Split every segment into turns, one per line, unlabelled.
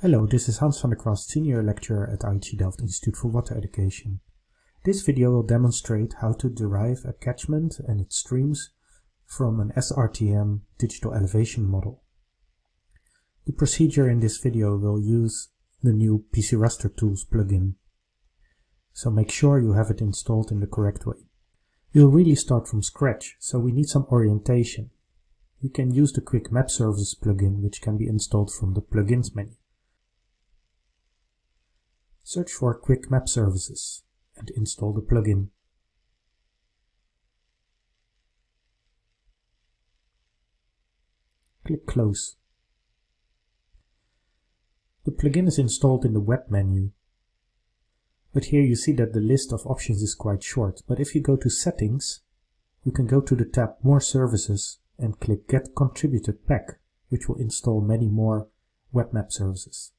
Hello, this is Hans van der Kwast, Senior Lecturer at IHE Delft Institute for Water Education. This video will demonstrate how to derive a catchment and its streams from an SRTM digital elevation model. The procedure in this video will use the new PC Raster Tools plugin, so make sure you have it installed in the correct way. We'll really start from scratch, so we need some orientation. You can use the Quick Map Services plugin, which can be installed from the Plugins menu. Search for Quick Map Services and install the plugin. Click Close. The plugin is installed in the Web menu. But here you see that the list of options is quite short. But if you go to Settings, you can go to the tab More Services and click Get Contributed Pack, which will install many more web map services.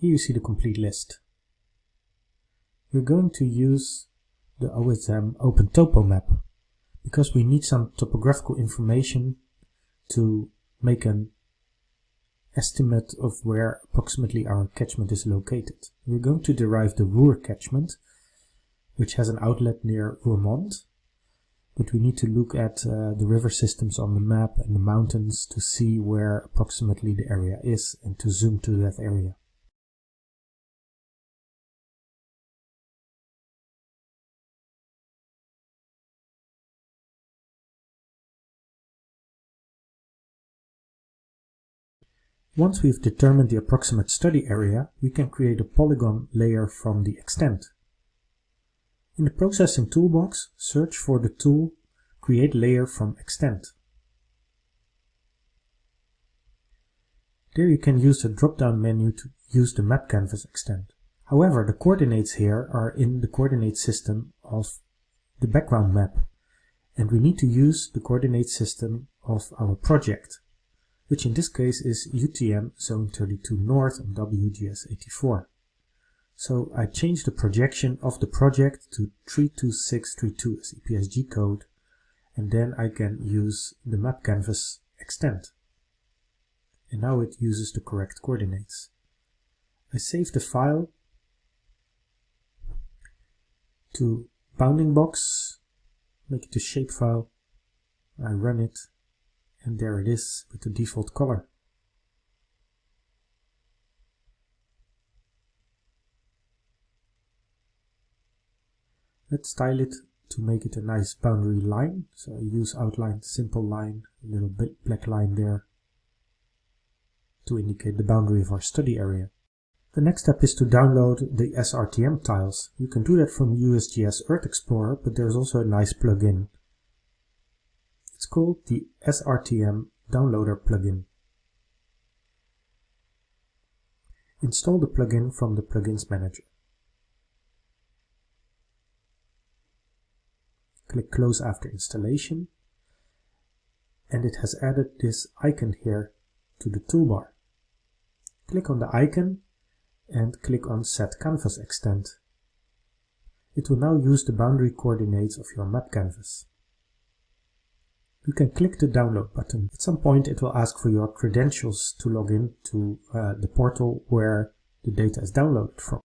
Here you see the complete list. We're going to use the OSM OpenTopoMap because we need some topographical information to make an estimate of where approximately our catchment is located. We're going to derive the Ruhr catchment, which has an outlet near Roermond, but we need to look at uh, the river systems on the map and the mountains to see where approximately the area is and to zoom to that area. Once we've determined the approximate study area, we can create a polygon layer from the extent. In the Processing toolbox, search for the tool Create Layer from Extent. There you can use the drop-down menu to use the map canvas extent. However, the coordinates here are in the coordinate system of the background map, and we need to use the coordinate system of our project which in this case is UTM Zone 32 North on WGS 84. So I change the projection of the project to 32632 as EPSG code and then I can use the map canvas extent. And now it uses the correct coordinates. I save the file to bounding box, make it a shapefile, I run it and there it is with the default color. Let's style it to make it a nice boundary line. So I use outline, simple line, a little bit black line there to indicate the boundary of our study area. The next step is to download the SRTM tiles. You can do that from USGS Earth Explorer, but there's also a nice plugin it's called the SRTM Downloader plugin. Install the plugin from the Plugins Manager. Click Close after installation and it has added this icon here to the toolbar. Click on the icon and click on Set Canvas Extent. It will now use the boundary coordinates of your map canvas you can click the download button. At some point it will ask for your credentials to log in to uh, the portal where the data is downloaded from.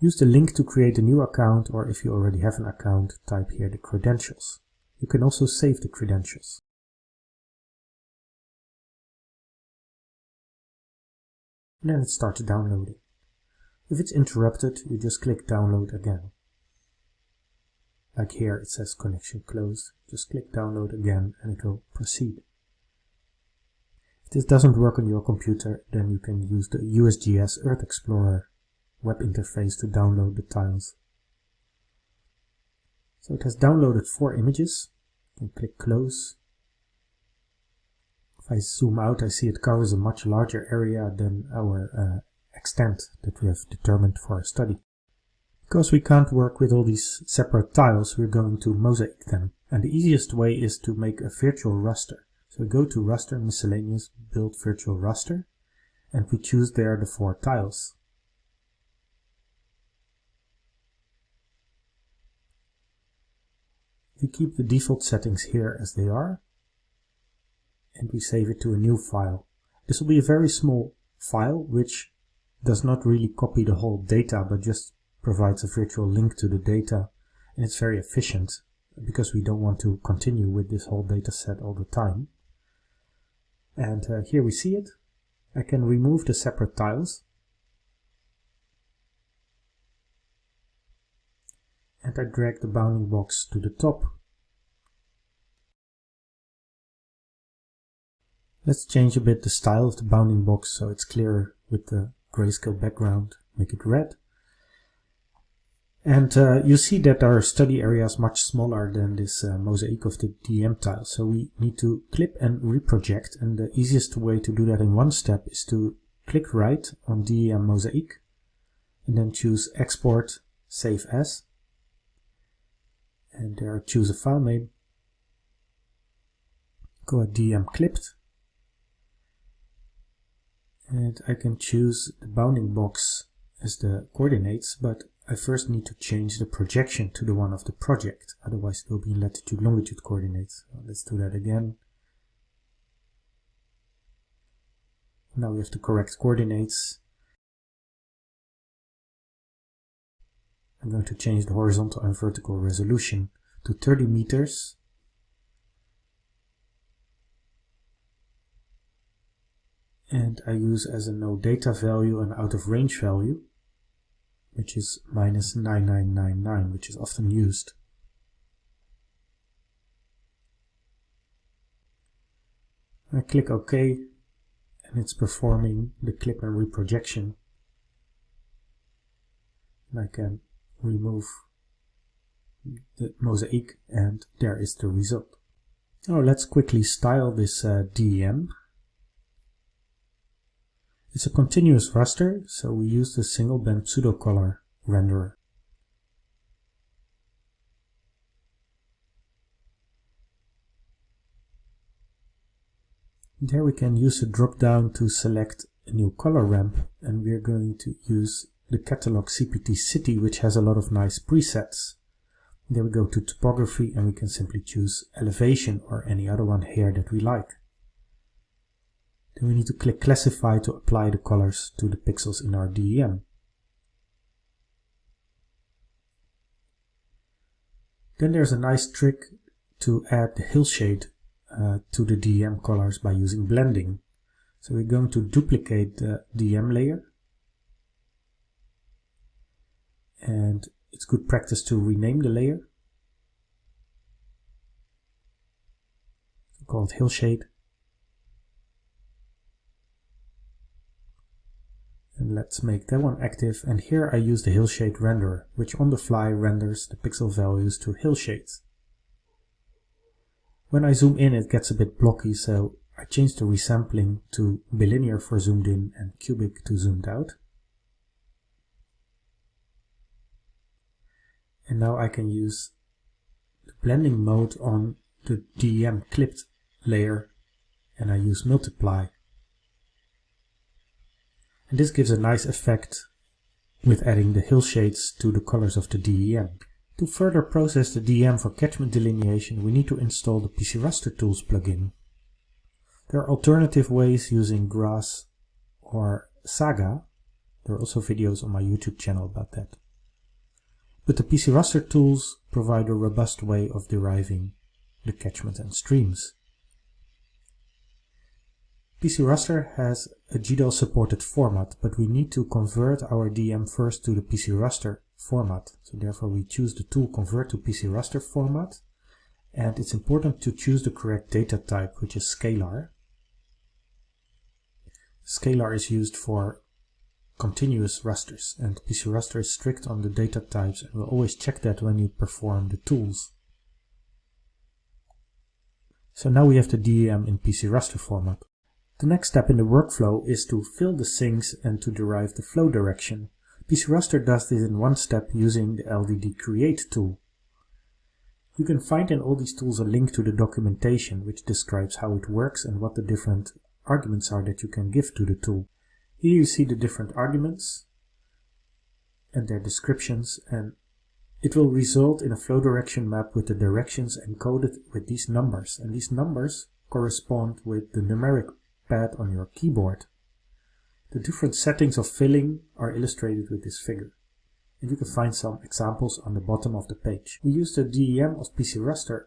Use the link to create a new account or if you already have an account, type here the credentials. You can also save the credentials. And then it starts downloading. If it's interrupted, you just click download again. Like here it says connection closed. Just click download again and it will proceed. If this doesn't work on your computer, then you can use the USGS Earth Explorer web interface to download the tiles. So it has downloaded four images. Can click close. If I zoom out, I see it covers a much larger area than our uh, extent that we have determined for our study. Because we can't work with all these separate tiles, we're going to mosaic them. And the easiest way is to make a virtual raster. So go to raster miscellaneous build virtual raster and we choose there the four tiles. We keep the default settings here as they are. and we save it to a new file. This will be a very small file which does not really copy the whole data but just provides a virtual link to the data and it's very efficient because we don't want to continue with this whole data set all the time. And uh, here we see it. I can remove the separate tiles and I drag the bounding box to the top. Let's change a bit the style of the bounding box so it's clearer with the grayscale background, make it red. And uh, you see that our study area is much smaller than this uh, mosaic of the DEM tile. So we need to clip and reproject. And the easiest way to do that in one step is to click right on DEM mosaic and then choose export save as. And there choose a file name. Go at DEM clipped. And I can choose the bounding box as the coordinates, but I first need to change the projection to the one of the project, otherwise it will be in latitude longitude coordinates. Let's do that again. Now we have the correct coordinates. I'm going to change the horizontal and vertical resolution to 30 meters. And I use as a no data value an out of range value which is minus 9999, which is often used. I click OK and it's performing the clip and reprojection. And I can remove the mosaic and there is the result. Now let's quickly style this uh, DEM. It's a continuous raster, so we use the single band pseudocolor renderer. There we can use the drop down to select a new color ramp and we're going to use the catalog CPT City which has a lot of nice presets. There we go to topography and we can simply choose elevation or any other one here that we like. Then we need to click classify to apply the colors to the pixels in our DEM. Then there's a nice trick to add the hillshade uh, to the DEM colors by using blending. So we're going to duplicate the DEM layer. And it's good practice to rename the layer. Called hillshade. Let's make that one active. And here I use the hillshade renderer, which on the fly renders the pixel values to hillshades. When I zoom in, it gets a bit blocky, so I change the resampling to bilinear for zoomed in and cubic to zoomed out. And now I can use the blending mode on the DEM clipped layer and I use multiply and this gives a nice effect with adding the hillshades to the colors of the DEM. To further process the DEM for catchment delineation, we need to install the PC Raster Tools plugin. There are alternative ways using Grass or Saga. There are also videos on my YouTube channel about that. But the PC Raster tools provide a robust way of deriving the catchment and streams. PC Raster has a GDAL supported format, but we need to convert our DEM first to the PC Raster format. So therefore we choose the tool convert to PC Raster format. And it's important to choose the correct data type, which is scalar. Scalar is used for continuous rasters, and PC Raster is strict on the data types and will always check that when you perform the tools. So now we have the DEM in PC Raster format. The next step in the workflow is to fill the sinks and to derive the flow direction. PC Raster does this in one step using the LDD Create tool. You can find in all these tools a link to the documentation which describes how it works and what the different arguments are that you can give to the tool. Here you see the different arguments and their descriptions and it will result in a flow direction map with the directions encoded with these numbers and these numbers correspond with the numeric pad on your keyboard. The different settings of filling are illustrated with this figure. And you can find some examples on the bottom of the page. We use the DEM of PC Raster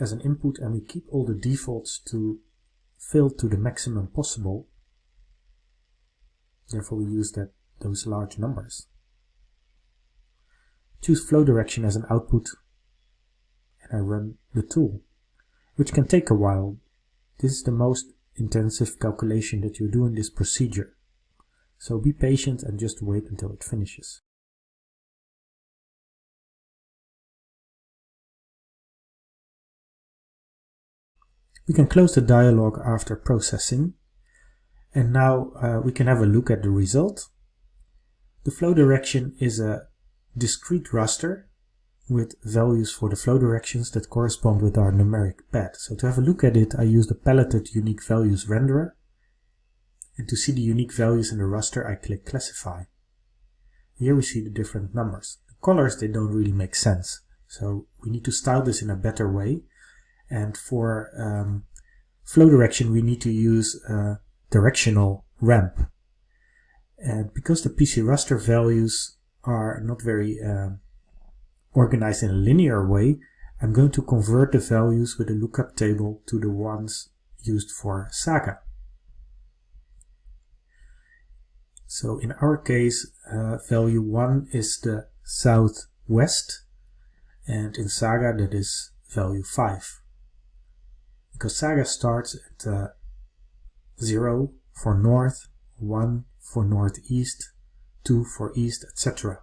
as an input and we keep all the defaults to fill to the maximum possible. Therefore we use that those large numbers. Choose flow direction as an output and I run the tool, which can take a while. This is the most intensive calculation that you do in this procedure. So be patient and just wait until it finishes. We can close the dialog after processing and now uh, we can have a look at the result. The flow direction is a discrete raster with values for the flow directions that correspond with our numeric pad. So to have a look at it, I use the paletted unique values renderer. And to see the unique values in the raster, I click classify. Here we see the different numbers. The colors, they don't really make sense. So we need to style this in a better way. And for um, flow direction, we need to use a directional ramp. And because the PC raster values are not very uh, organized in a linear way, I'm going to convert the values with a lookup table to the ones used for Saga. So in our case, uh, value 1 is the southwest, and in Saga that is value 5 because Saga starts at uh, 0 for north, 1 for northeast, 2 for east, etc.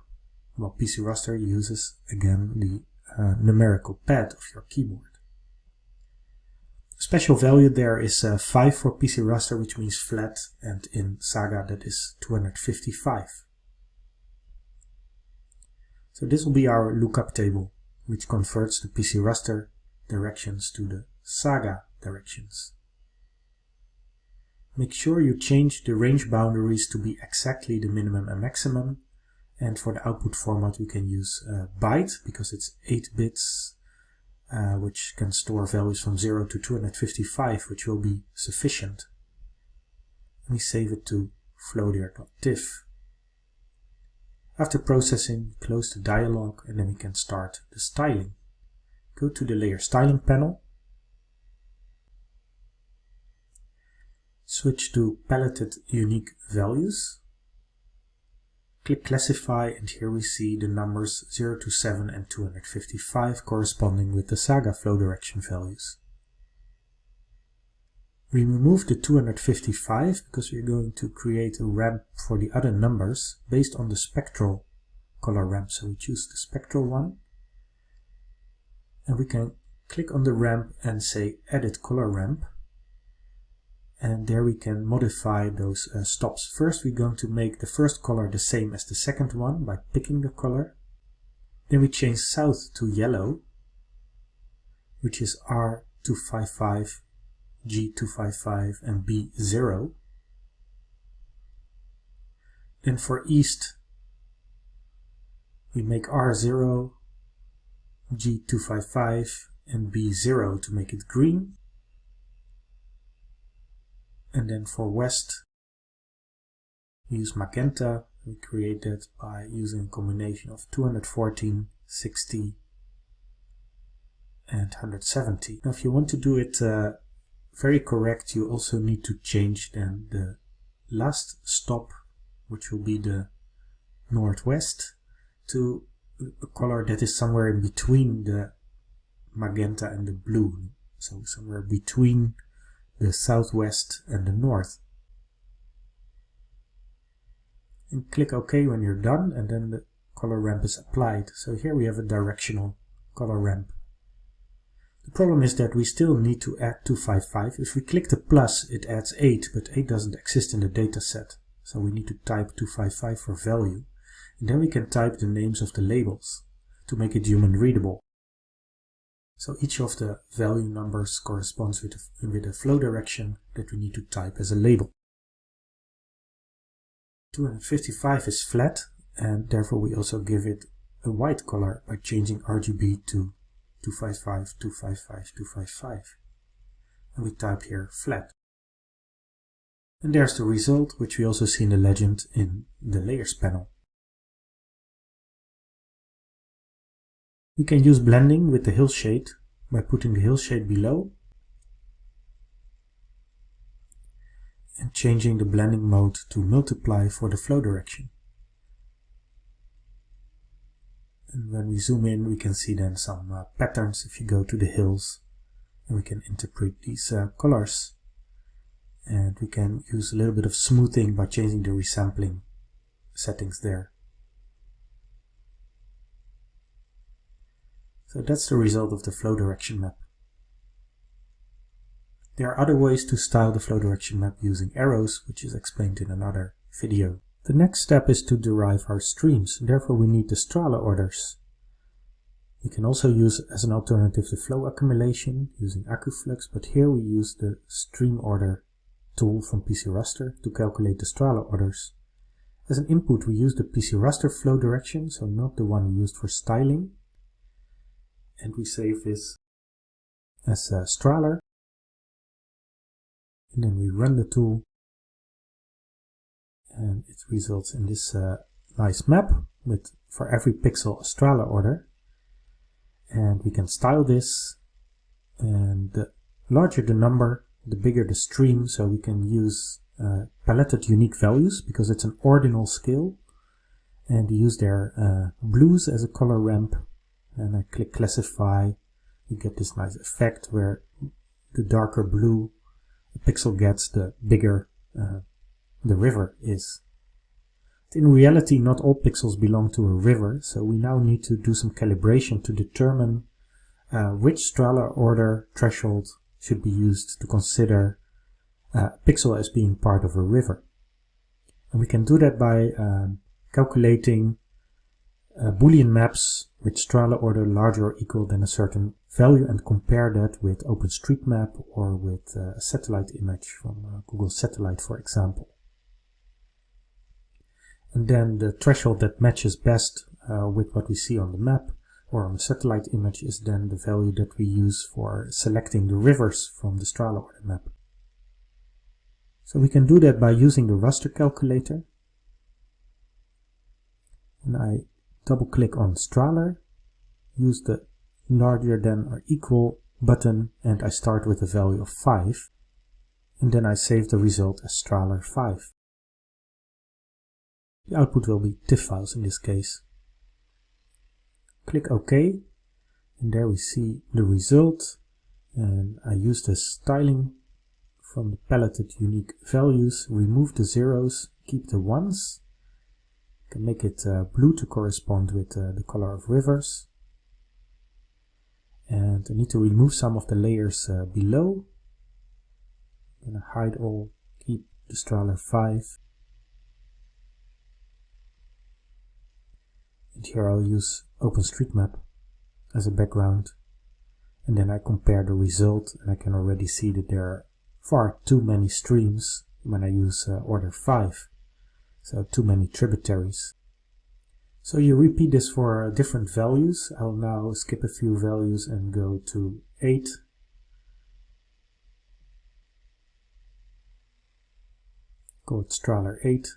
While PC Raster uses again the uh, numerical pad of your keyboard. Special value there is uh, 5 for PC Raster, which means flat, and in Saga that is 255. So this will be our lookup table, which converts the PC Raster directions to the Saga directions. Make sure you change the range boundaries to be exactly the minimum and maximum. And for the output format, we can use uh, byte because it's 8 bits, uh, which can store values from 0 to 255, which will be sufficient. Let me save it to floater.tiff. After processing, close the dialog and then we can start the styling. Go to the layer styling panel Switch to paletted unique values. Click classify and here we see the numbers 0 to 7 and 255 corresponding with the Saga flow direction values. We remove the 255 because we're going to create a ramp for the other numbers based on the spectral color ramp. So we choose the spectral one and we can click on the ramp and say edit color ramp and there we can modify those uh, stops. First we're going to make the first color the same as the second one by picking the color. Then we change south to yellow, which is R255, G255 and B0. Then for east we make R0, G255 and B0 to make it green and then for west use magenta. We create that by using a combination of 214 60 and 170 now if you want to do it uh, very correct you also need to change then the last stop which will be the northwest to a color that is somewhere in between the magenta and the blue. So somewhere between the southwest and the north. And click OK when you're done and then the color ramp is applied. So here we have a directional color ramp. The problem is that we still need to add 255. If we click the plus, it adds 8, but 8 doesn't exist in the dataset. So we need to type 255 for value. And then we can type the names of the labels to make it human readable. So each of the value numbers corresponds with a, with a flow direction that we need to type as a label. 255 is flat and therefore we also give it a white color by changing RGB to 255, 255, 255. and we type here flat. And there's the result, which we also see in the legend in the layers panel. We can use blending with the hillshade by putting the hillshade below and changing the blending mode to multiply for the flow direction. And when we zoom in, we can see then some uh, patterns if you go to the hills and we can interpret these uh, colors. And we can use a little bit of smoothing by changing the resampling settings there. So that's the result of the flow direction map. There are other ways to style the flow direction map using arrows, which is explained in another video. The next step is to derive our streams, therefore we need the Strahler orders. We can also use as an alternative the flow accumulation using AccuFlux, but here we use the stream order tool from PC Raster to calculate the Strahler orders. As an input we use the PC Raster flow direction, so not the one used for styling, and we save this as a Strahler and then we run the tool and it results in this uh, nice map with for every pixel a Strahler order. And we can style this and the larger the number the bigger the stream so we can use uh, paletted unique values because it's an ordinal scale and use their uh, blues as a color ramp and I click classify, you get this nice effect where the darker blue the pixel gets, the bigger uh, the river is. In reality, not all pixels belong to a river, so we now need to do some calibration to determine uh, which Strahler order threshold should be used to consider uh, a pixel as being part of a river. And we can do that by um, calculating uh, Boolean maps with Strahler order larger or equal than a certain value and compare that with OpenStreetMap or with uh, a satellite image from uh, Google Satellite, for example. And then the threshold that matches best uh, with what we see on the map or on the satellite image is then the value that we use for selecting the rivers from the Strahler order map. So we can do that by using the raster calculator. And I double click on Strahler, use the larger than or equal button and I start with a value of 5 and then I save the result as Strahler 5. The output will be TIFF files in this case. Click OK and there we see the result and I use the styling from the paletted unique values, remove the zeros, keep the ones can make it uh, blue to correspond with uh, the color of rivers. And I need to remove some of the layers uh, below. I'm to hide all, keep the Strahler 5. And here I'll use OpenStreetMap as a background. And then I compare the result and I can already see that there are far too many streams when I use uh, order 5 so too many tributaries. So you repeat this for different values. I'll now skip a few values and go to 8. Call it Strahler 8.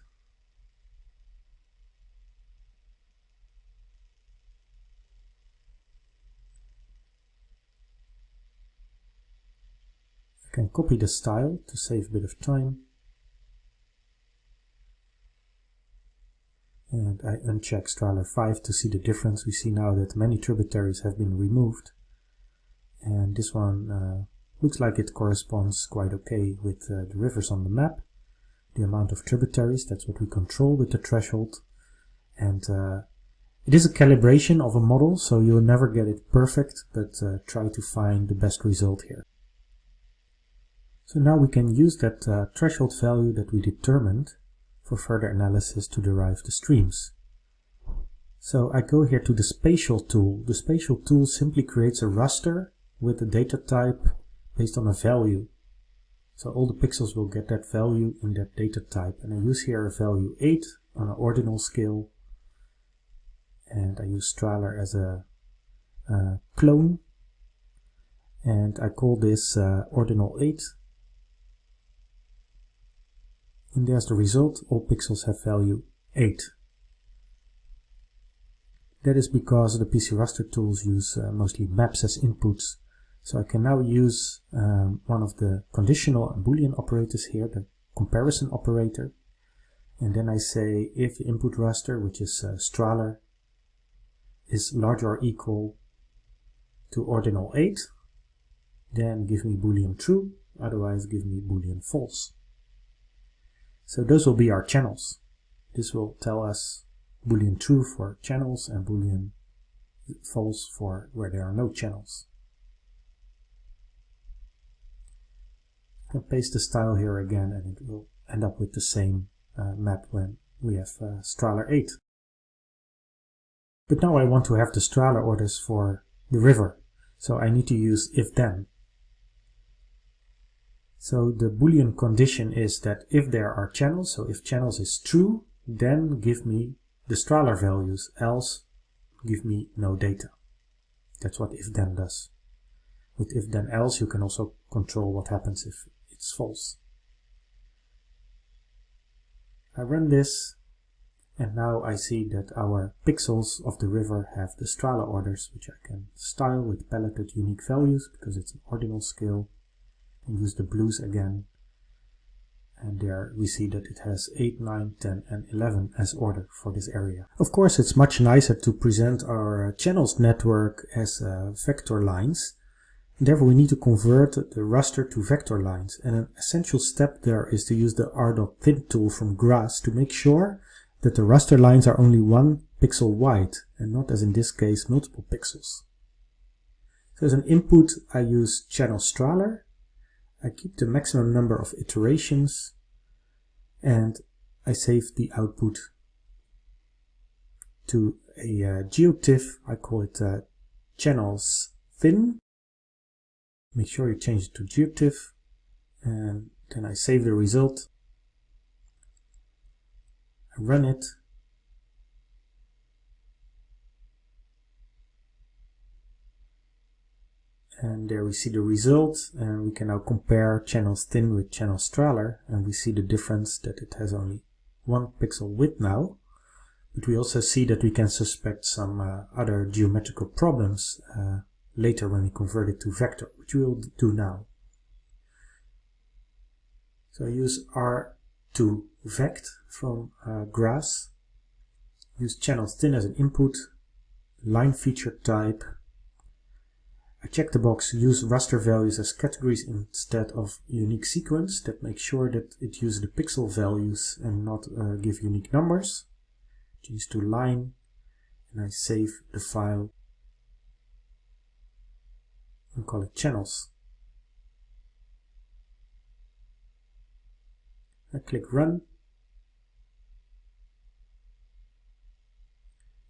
I can copy the style to save a bit of time. And I uncheck Strahler 5 to see the difference. We see now that many tributaries have been removed and this one uh, looks like it corresponds quite okay with uh, the rivers on the map. The amount of tributaries, that's what we control with the threshold and uh, it is a calibration of a model so you'll never get it perfect but uh, try to find the best result here. So now we can use that uh, threshold value that we determined for further analysis to derive the streams. So I go here to the spatial tool. The spatial tool simply creates a raster with a data type based on a value. So all the pixels will get that value in that data type. And I use here a value 8 on an ordinal scale. And I use Strahler as a, a clone. and I call this uh, ordinal 8 and there's the result. All pixels have value 8 that is because the PC raster tools use uh, mostly maps as inputs. So I can now use um, one of the conditional and boolean operators here the comparison operator. And then I say if the input raster which is uh, Strahler is larger or equal to ordinal 8 then give me boolean true, otherwise give me boolean false. So those will be our channels. This will tell us boolean true for channels and boolean false for where there are no channels. I can paste the style here again and it will end up with the same uh, map when we have uh, Strahler 8. But now I want to have the Strahler orders for the river, so I need to use if-then. So the boolean condition is that if there are channels, so if channels is true, then give me the Strahler values, else give me no data. That's what if then does. With if then else you can also control what happens if it's false. I run this and now I see that our pixels of the river have the Strahler orders which I can style with paletted unique values because it's an ordinal scale use the blues again and there we see that it has 8, 9, 10 and 11 as order for this area. Of course it's much nicer to present our channels network as uh, vector lines. Therefore we need to convert the raster to vector lines and an essential step there is to use the r.thin tool from GRASS to make sure that the raster lines are only one pixel wide and not as in this case multiple pixels. So as an input I use channel Strahler I keep the maximum number of iterations and I save the output to a uh, geotiff. I call it uh, channels thin. Make sure you change it to geotiff and then I save the result. I run it and there we see the results and we can now compare channels thin with channel Strahler and we see the difference that it has only one pixel width now. But we also see that we can suspect some uh, other geometrical problems uh, later when we convert it to vector which we will do now. So I use R2 vect from uh, GRASS use channels thin as an input line feature type I check the box use raster values as categories instead of unique sequence that makes sure that it uses the pixel values and not uh, give unique numbers. Change to line and I save the file and call it channels. I click run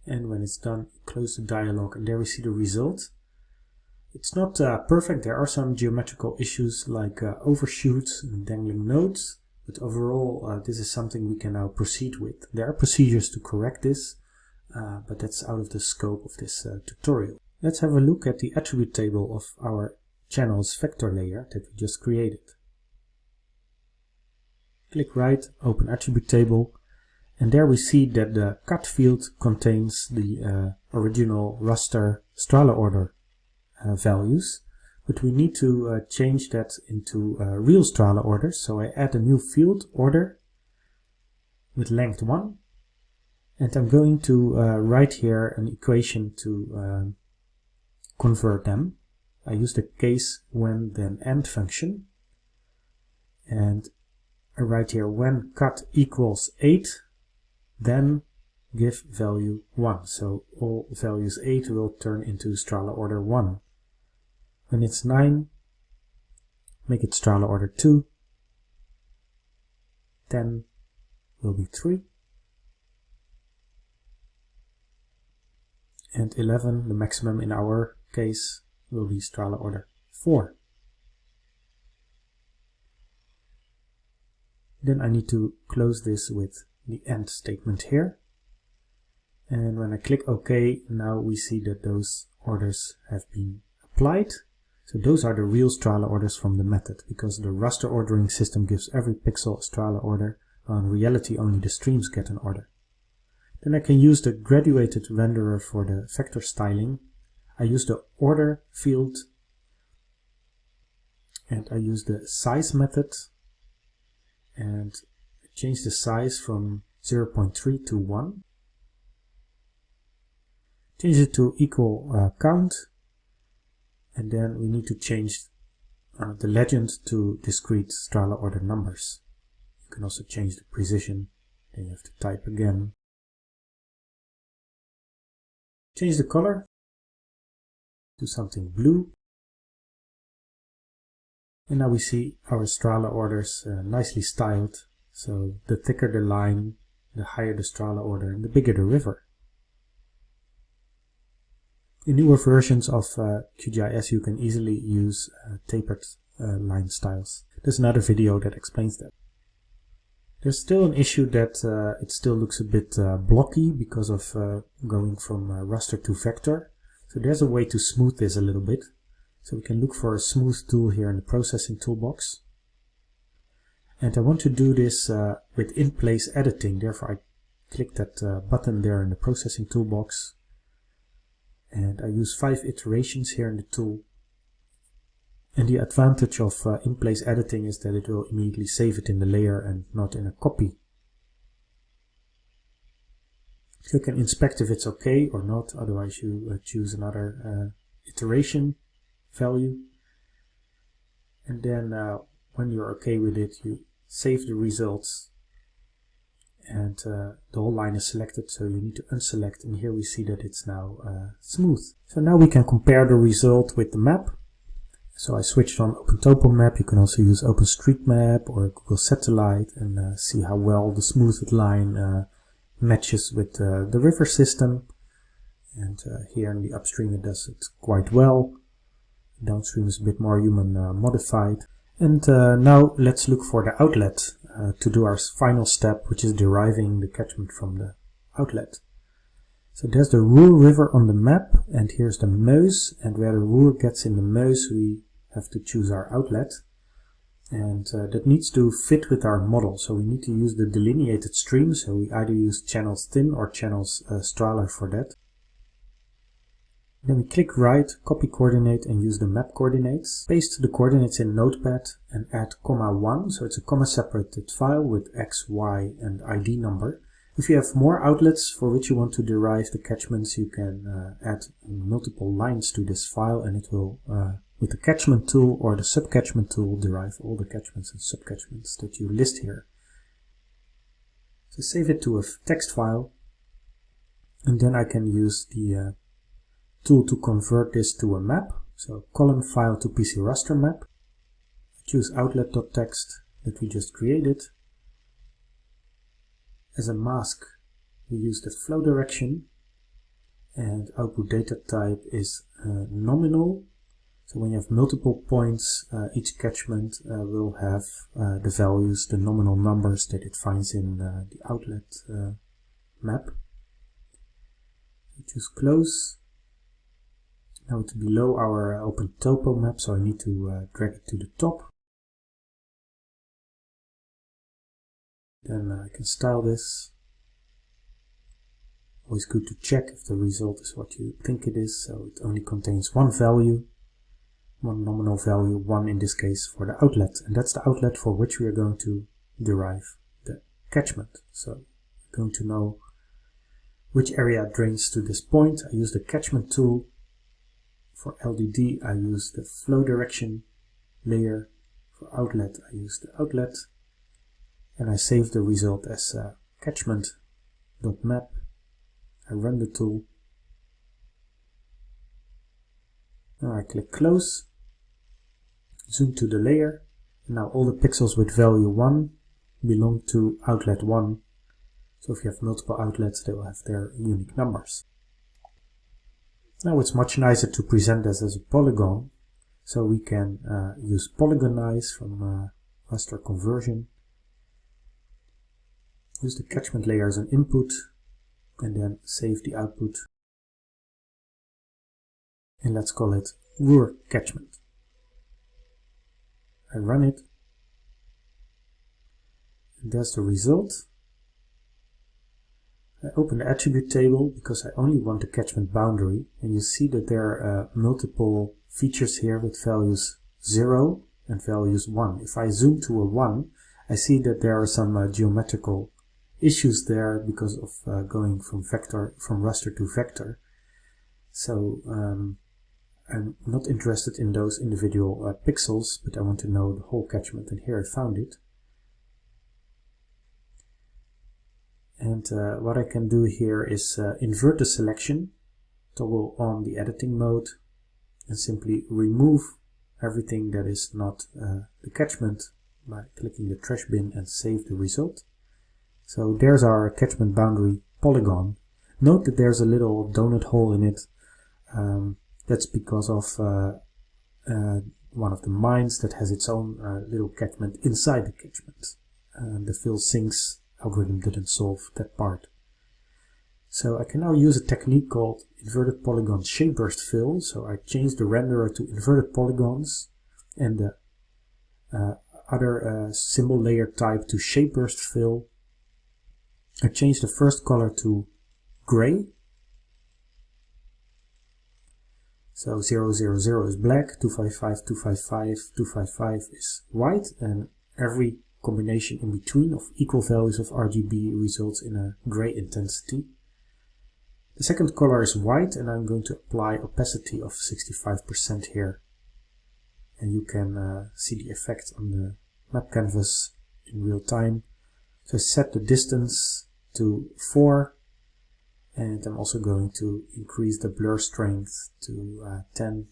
and when it's done close the dialog and there we see the result it's not uh, perfect, there are some geometrical issues like uh, overshoots and dangling nodes, but overall uh, this is something we can now proceed with. There are procedures to correct this, uh, but that's out of the scope of this uh, tutorial. Let's have a look at the attribute table of our channels vector layer that we just created. Click right, open attribute table, and there we see that the cat field contains the uh, original raster Strahler order values but we need to uh, change that into uh, real Strahler orders so I add a new field order with length 1 and I'm going to uh, write here an equation to um, convert them. I use the case when then end function. And I write here when cat equals 8 then give value 1 so all values 8 will turn into Strahler order 1 when it's 9, make it Strahler order 2. 10 will be 3. And 11, the maximum in our case, will be Strahler order 4. Then I need to close this with the end statement here. And when I click OK, now we see that those orders have been applied. So those are the real Strahler orders from the method, because the raster ordering system gives every pixel a Strahler order, while in reality only the streams get an order. Then I can use the graduated renderer for the vector styling. I use the order field and I use the size method and change the size from 0.3 to 1. Change it to equal uh, count and then we need to change uh, the legend to discrete Strahler order numbers. You can also change the precision, then you have to type again. Change the color to something blue. And now we see our Strahler orders uh, nicely styled. So the thicker the line, the higher the Strahler order and the bigger the river. In newer versions of uh, QGIS you can easily use uh, tapered uh, line styles. There's another video that explains that. There's still an issue that uh, it still looks a bit uh, blocky because of uh, going from raster to vector. So there's a way to smooth this a little bit. So we can look for a smooth tool here in the processing toolbox. And I want to do this with in-place editing, therefore I click that button there in the processing toolbox and I use five iterations here in the tool. And the advantage of uh, in-place editing is that it will immediately save it in the layer and not in a copy. You can inspect if it's okay or not, otherwise you uh, choose another uh, iteration value. And then uh, when you're okay with it, you save the results and uh, the whole line is selected so you need to unselect and here we see that it's now uh, smooth. So now we can compare the result with the map. So I switched on OpenTopo map, you can also use OpenStreetMap or Google Satellite and uh, see how well the smoothed line uh, matches with uh, the river system. And uh, here in the upstream it does it quite well. Downstream is a bit more human modified. And now let's look for the outlet uh, to do our final step, which is deriving the catchment from the outlet. So there's the Ruhr River on the map, and here's the Meuse, and where the Ruhr gets in the Meuse, we have to choose our outlet. And uh, that needs to fit with our model, so we need to use the delineated stream, so we either use channels thin or channels uh, Strahler for that. Then we click right, copy coordinate and use the map coordinates. Paste the coordinates in Notepad and add comma 1, so it's a comma separated file with x, y and ID number. If you have more outlets for which you want to derive the catchments, you can uh, add multiple lines to this file and it will, uh, with the catchment tool or the subcatchment tool, derive all the catchments and subcatchments that you list here. So save it to a text file and then I can use the uh, tool to convert this to a map. So column file to PC raster map. Choose outlet.txt that we just created. As a mask, we use the flow direction and output data type is uh, nominal. So when you have multiple points, uh, each catchment uh, will have uh, the values, the nominal numbers that it finds in uh, the outlet uh, map. choose close now it's below our uh, open topo map, so I need to uh, drag it to the top. Then uh, I can style this. Always good to check if the result is what you think it is, so it only contains one value, one nominal value, one in this case for the outlet, and that's the outlet for which we are going to derive the catchment. So we're going to know which area drains to this point. I use the catchment tool for LDD, I use the flow direction layer. For outlet, I use the outlet. And I save the result as uh, catchment.map. I run the tool. Now I click close. Zoom to the layer. And now all the pixels with value 1 belong to outlet 1. So if you have multiple outlets, they will have their unique numbers. Now it's much nicer to present this as a polygon, so we can uh, use polygonize from uh, raster conversion. Use the catchment layer as an input and then save the output. And let's call it Ruhr catchment. I run it. And there's the result. I open the attribute table because I only want the catchment boundary and you see that there are uh, multiple features here with values 0 and values 1. If I zoom to a 1 I see that there are some uh, geometrical issues there because of uh, going from vector from raster to vector. So um, I'm not interested in those individual uh, pixels but I want to know the whole catchment and here I found it. And uh, what I can do here is uh, invert the selection, toggle on the editing mode, and simply remove everything that is not uh, the catchment by clicking the trash bin and save the result. So there's our catchment boundary polygon. Note that there's a little donut hole in it. Um, that's because of uh, uh, one of the mines that has its own uh, little catchment inside the catchment. the fill sinks algorithm didn't solve that part. So I can now use a technique called inverted polygon shape burst fill. So I change the renderer to inverted polygons and the uh, other uh, symbol layer type to shape burst fill. I change the first color to gray. So 000 is black, 255, 255, 255 is white and every combination in between of equal values of RGB results in a gray intensity. The second color is white and I'm going to apply opacity of 65% here. And you can uh, see the effect on the map canvas in real time. So I set the distance to 4 and I'm also going to increase the blur strength to uh, 10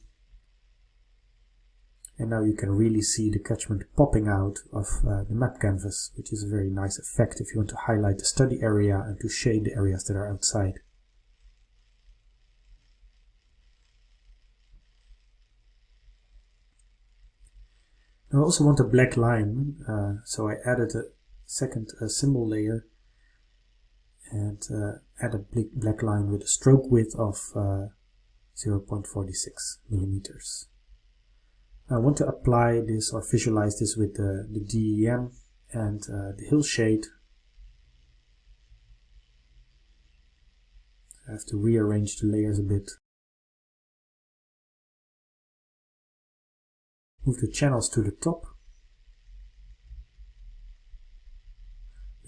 and now you can really see the catchment popping out of uh, the map canvas, which is a very nice effect if you want to highlight the study area and to shade the areas that are outside. I also want a black line, uh, so I added a second uh, symbol layer and uh, add a black line with a stroke width of uh, 0.46 millimeters. I want to apply this or visualize this with the, the DEM and uh, the hill shade. I have to rearrange the layers a bit. Move the channels to the top.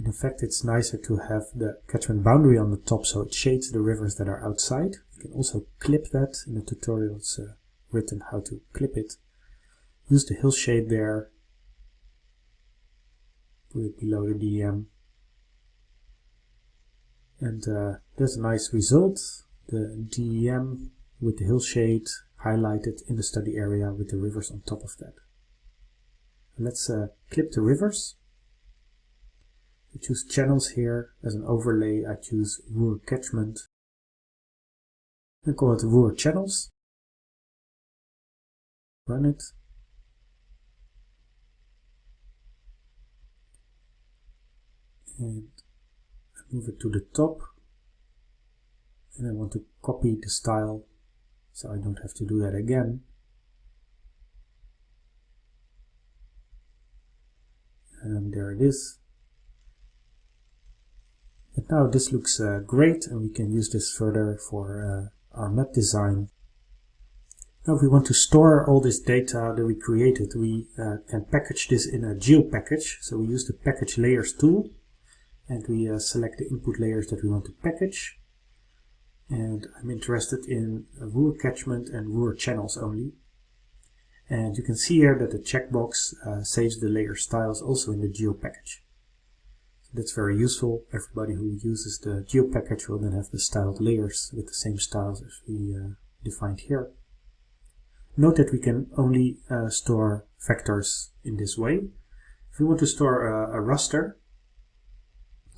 In fact it's nicer to have the catchment boundary on the top so it shades the rivers that are outside. You can also clip that in the tutorial it's uh, written how to clip it use the hill shade there, put it below the DEM, and uh, there's a nice result. The DEM with the hill shade highlighted in the study area with the rivers on top of that. Let's uh, clip the rivers. I choose channels here as an overlay. I choose Ruhr catchment. I call it Ruhr channels. Run it. And move it to the top. And I want to copy the style so I don't have to do that again. And there it is. And now this looks uh, great and we can use this further for uh, our map design. Now if we want to store all this data that we created we uh, can package this in a geo package so we use the package layers tool and we uh, select the input layers that we want to package. And I'm interested in Ruhr catchment and Ruhr channels only. And you can see here that the checkbox uh, saves the layer styles also in the geo package. So that's very useful. Everybody who uses the geo package will then have the styled layers with the same styles as we uh, defined here. Note that we can only uh, store vectors in this way. If we want to store a, a raster,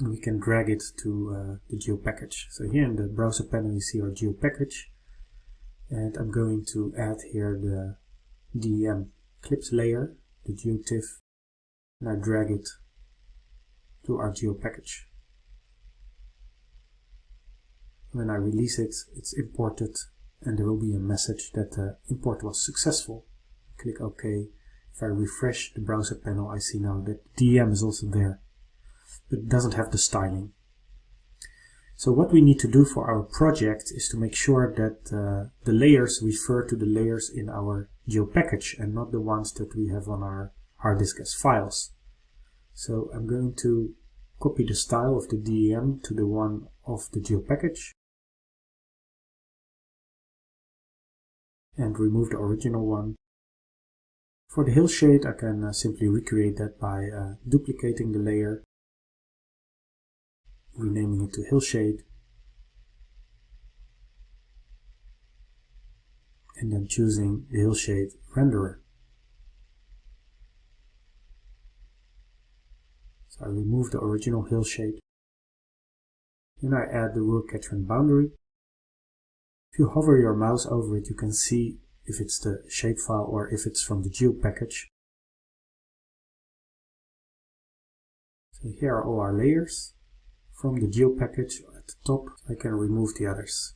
we can drag it to uh, the geo package. So here in the browser panel you see our geo package and I'm going to add here the DEM clips layer, the geotiff, and I drag it to our geo package. When I release it, it's imported and there will be a message that the import was successful. Click OK If I refresh the browser panel, I see now that DEM is also there, but it doesn't have the styling. So what we need to do for our project is to make sure that uh, the layers refer to the layers in our geo package and not the ones that we have on our hard disk as files. So I'm going to copy the style of the DEM to the one of the geo package and remove the original one. For the hillshade I can uh, simply recreate that by uh, duplicating the layer, renaming it to hillshade, and then choosing the hillshade renderer. So I remove the original hillshade. Then I add the Ruhr catchment boundary if you hover your mouse over it, you can see if it's the shapefile or if it's from the geo package. So here are all our layers. From the geo package at the top, I can remove the others.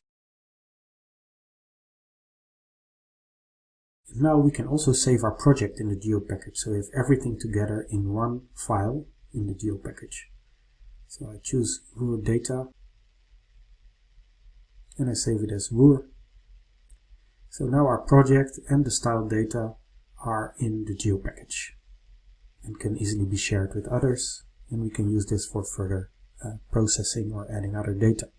And now we can also save our project in the geo package, so we have everything together in one file in the geo package. So I choose Ruhr data and I save it as Ruhr. So now our project and the style data are in the geo package and can easily be shared with others and we can use this for further Uh, processing or adding other data.